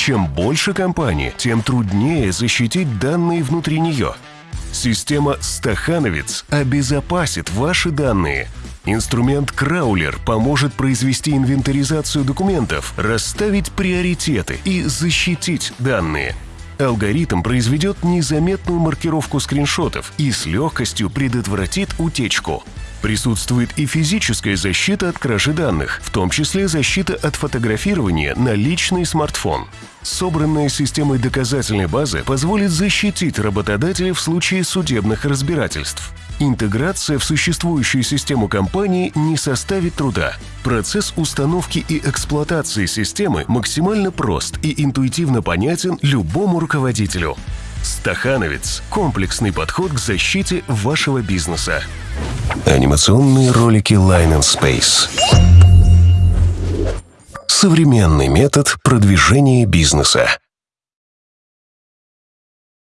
Чем больше компания, тем труднее защитить данные внутри нее. Система «Стахановец» обезопасит ваши данные. Инструмент «Краулер» поможет произвести инвентаризацию документов, расставить приоритеты и защитить данные. Алгоритм произведет незаметную маркировку скриншотов и с легкостью предотвратит утечку. Присутствует и физическая защита от кражи данных, в том числе защита от фотографирования на личный смартфон. Собранная системой доказательной базы позволит защитить работодателя в случае судебных разбирательств. Интеграция в существующую систему компании не составит труда. Процесс установки и эксплуатации системы максимально прост и интуитивно понятен любому руководителю. Стахановец – комплексный подход к защите вашего бизнеса. Анимационные ролики Line and Space. Современный метод продвижения бизнеса.